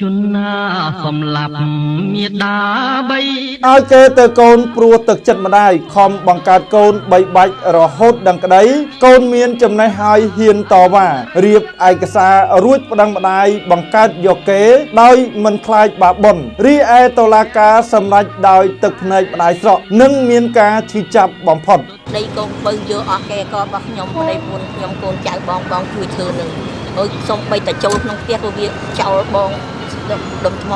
ជនណាសំឡាប់មេដាបីឲ្យគេទៅកូនព្រោះទឹកចិត្តម្ដាយខំបង្កើតកូនបីបាច់រហូតដឹងក្តីកូនមានចំណេះហើយហ៊ានតវ៉ារៀបឯកសាររួចប្តឹងម្ដាយបង្កើតយកគេ ដោយមិនខ្លាចបាបបុណ្យរីឯតុលាការសម្រេចដោយទឹកភ្នែកម្ដាយស្រក់និងមានការឈឺចាប់បំផុតដីកូនបើយកអស់គេក៏របស់ខ្ញុំប្តីពួនខ្ញុំកូនចៅបងបងជួយធ្វើនឹងអើយសុំបីតែចូលក្នុងផ្ទះក៏វាចោលបង ដុំដុំថ្ម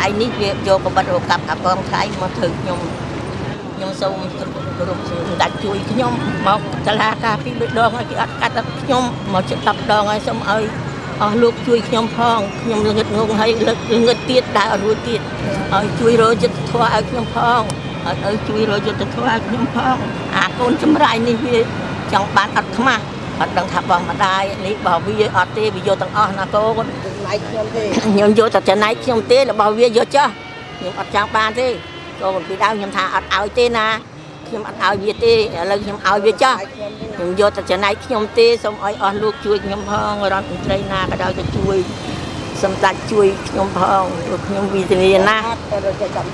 ដៃនេះវាយកកបិតរកាប់អាកងថ្លៃមកធ្វើខ្ញុំខ្ញុំសូមគ្រប់សម្ដេចជួយខ្ញុំមកសាលាការពីរដងហើយគេអត់កាត់ដល់ខ្ញុំមកជិត10ដងហើយសូមឲ្យអស់លោកជួយខ្ញុំផងខ្ញុំល្ងឹតងងហើយលឹកល្ងឹតទៀតដើរអត់រួចទៀតឲ្យជួយរកចិត្តធម៌ឲ្យខ្ញុំផងឲ្យឲ្យជួយរកចិត្តធម៌ឲ្យខ្ញុំផងអាកូនចម្រៃនេះវាចង់បានអត់ខ្មាស់អត់ដឹងថាបងម្ដាយនេះបើវាអត់ទេវាយកទាំងអស់ណាកូន ចំណែកខ្ញុំទេខ្ញុំយកតែចំណែកខ្ញុំទេរបស់វាយកចោះខ្ញុំអត់ចង់បានទេកូនពីដើមខ្ញុំថាអត់ឲ្យទេណាខ្ញុំអត់ឲ្យវាទេឥឡូវខ្ញុំឲ្យវាចោះខ្ញុំយកតែចំណែកខ្ញុំទេសូមឲ្យអស់លោកជួយខ្ញុំផងរដ្ឋមន្ត្រីណាក៏ដោយទៅជួយសម្ដេចជួយខ្ញុំផងព្រោះខ្ញុំវិធាណា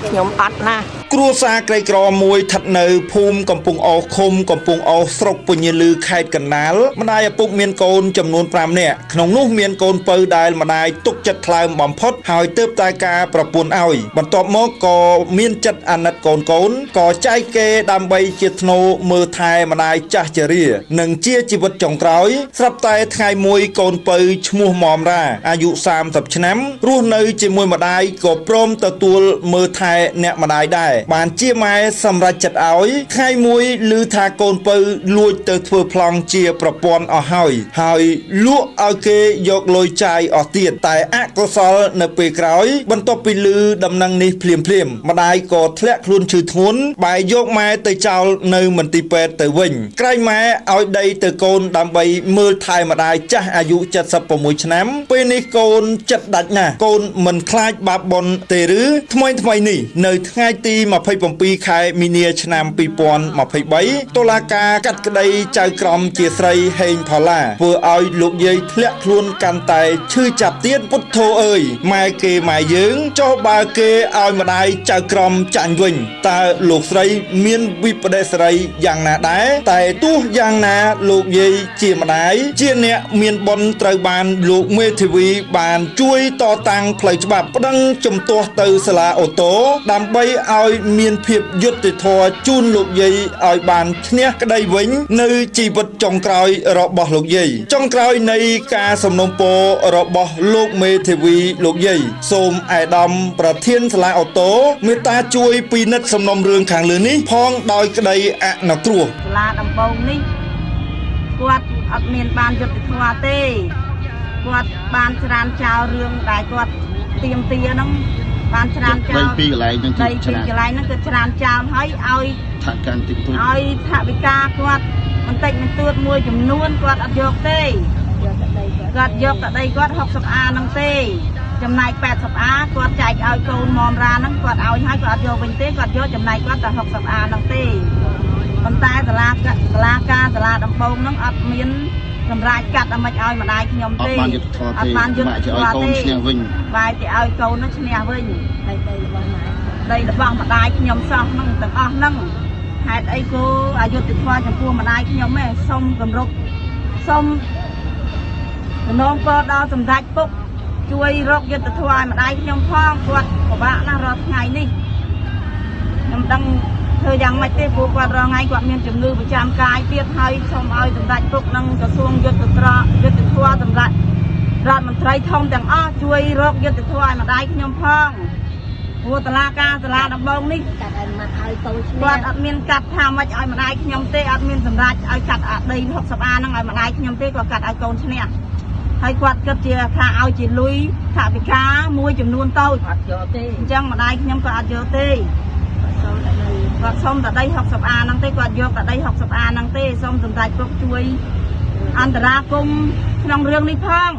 ខ្ញុំអត់ណា គ្រួសារក្រីក្រមួយស្ថិតនៅភូមិកំពង់អឃុំកំពង់អស្រុកពញាលឺខេត្តកណ្ដាលម្ដាយឪពុកមានកូនចំនួន5នាក់ក្នុងនោះមានកូនពៅដែលម្ដាយទុកចិត្តថ្លើមបំផុតហើយទើបតែការប្រពន្ធឲ្យបន្ទាប់មកក៏មានចិត្តអាណិតកូនកូនក៏ចែកគេដើម្បីជាធ្នូមើលថែម្ដាយចាស់ជរា និងជាជីវិតចុងក្រោយស្រាប់តែថ្ងៃមួយកូនពៅឈ្មោះមុំរាអាយុ30ឆ្នាំរស់នៅជាមួយម្ដាយក៏ព្រមទទួលមើលថែអ្នកម្ដាយដែរបានជាម៉ែសម្រេចចិត្តឲ្យថ្ងៃមួយឮថាកូនពៅលួចទៅធ្វើប្លង់ជាប្រព័ន្ធអស់ហើយហើយលក់ឲ្យគេយកលុយចាយអស់ទៀតតែអកុសលនៅពេលក្រោយ បន្ទាប់ពីឮដំណឹងនេះភ្លាមភ្លាមម្ដាយក៏ធ្លាក់ខ្លួនឈឺធ្ងន់បែរយកម៉ែទៅចោលនៅមន្ទីរពេទ្យទៅវិញក្រែងម៉ែឲ្យដីទៅកូនដើម្បីមើលថែម្ដាយចាស់អាយុ76ឆ្នាំ ពេលនេះកូនចិត្តដាច់ណាស់កូនមិនខ្លាចបាបបុណ្យទេឬថ្មីថ្មីនេះនៅថ្ងៃទី27ខែមីនាឆ្នាំ2023តុលាការកាត់ក្តីចៅក្រមជាស្រីហេងផល្លាធ្វើឲ្យលោកយាយធ្លាក់ខ្លួនកាន់តែឈឺចាប់ទៀតពុទ្ធោអើយម៉ែគេម៉ែយើងចុះបើគេឲ្យម្ដាយចៅក្រមចាញ់វិញតើលោកស្រីមានវិបដិសារីយ៉ាងណាដែរតែទោះយ៉ាងណាលោកយាយជាម្ដាយជាអ្នកមានបុណ្យត្រូវបានលោកមេធាវីបានជួយតតាំងផ្លូវច្បាប់ប្តឹងជំទាស់ទៅសាលាអូតូដើម្បីឲ្យមានភាពយុត្តិធម៌ជូនលោកយាយឲ្យបានឈ្នះក្តីវិញ នៅជីវិតចុងក្រោយរបស់លោកយាយចុងក្រោយនៃការសំណូមពររបស់លោកមេធាវីលោកយាយសូមឯកឧត្តមប្រធានសាលាអូតូមេត្តាជួយពិនិត្យសំណុំរឿងខាងលើនេះផងដោយក្តីអនុគ្រោះសាលាដំបងនេះគាត់អត់មានបានយុត្តិធម៌ទេគាត់បានច្រានចោលរឿងដែលគាត់ទៀមទាហ្នឹង បានច្រានចោលដីពីរកន្លែងហ្នឹងដីគឺពីច្រើនកន្លែងហ្នឹងគឺច្រានចោលហើយឲ្យថាកាន់តិចតួចឲ្យថវិកាគាត់បន្តិចបន្តួចមួយចំនួនគាត់អត់យកទេគាត់យកតែដីគាត់60អាហ្នឹងទេចំណែក80អាគាត់ចែកឲ្យកូនមមរាហ្នឹងគាត់ឲ្យហើយគាត់អត់យកវិញទេគាត់យកចំណែកគាត់តែ60អាហ្នឹងទេប៉ុន្តែសាលាកសាលាការសាលាដំបងហ្នឹងអត់មាន សម្រាប់កាត់ឲ្យមិនឲ្យម្ដាយខ្ញុំអទេត់បានយុទ្ធធម៌អទេត់បានយុទ្ធបាក់ធជាម៌ឲ្យកូនទេឈ្នះវិញបែរទៅឲ្យកូននោះឈ្នះវិញដីដីរបស់ម៉ែដីរបស់ម្ដាយខ្ញុំសោះហ្នឹងទាំងអស់ហ្នឹងហេតុអីគូអយុធធម៌ចំពោះម្ដាយខ្ញុំឯងសុំគម្រប់សុំសំណងពរដល់សម្ដេចពុកជួយរកយុទ្ធធម៌ឲ្យម្ដាយខ្ញុំផងគាត់ពិបាកណាស់រាល់ថ្ងៃនេះខ្ញុំដឹង ធ្វើយ៉ាងម៉េចទេព្រោះគាត់រាល់ថ្ងៃគាត់មានជំងឺប្រចាំកាយទៀតហើយសូមឲ្យសម្ដេចពុកនិងក្រសួងយុទ្ធត្រយុទ្ធធម៌សម្ដេចរដ្ឋមន្ត្រីធំទាំងអស់ជួយរកយុទ្ធធម៌ឲ្យម្ដាយខ្ញុំផងព្រោះតឡាការសាលាដំបងនេះកាត់ឲ្យមកឲ្យកូនឈ្នះគាត់អត់មានកាត់ថាម៉េចឲ្យម្ដាយខ្ញុំទេអត់មានសម្រាប់ឲ្យកាត់អាដី60អាហ្នឹងឲ្យម្ដាយខ្ញុំទេគាត់កាត់ឲ្យកូនឈ្នះហើយគាត់គិតជាថាឲ្យជាលុយថាវិការមួយចំនួនតូចអត់យកទេអញ្ចឹងម្ដាយខ្ញុំក៏អត់យកទេ គាត់សុំតែដី60អាហ្នឹងទេគាត់យកតែដី60អាហ្នឹងទេសូមសម្ដេចពុកជួយអន្តរាគមន៍ក្នុងរឿងនេះផង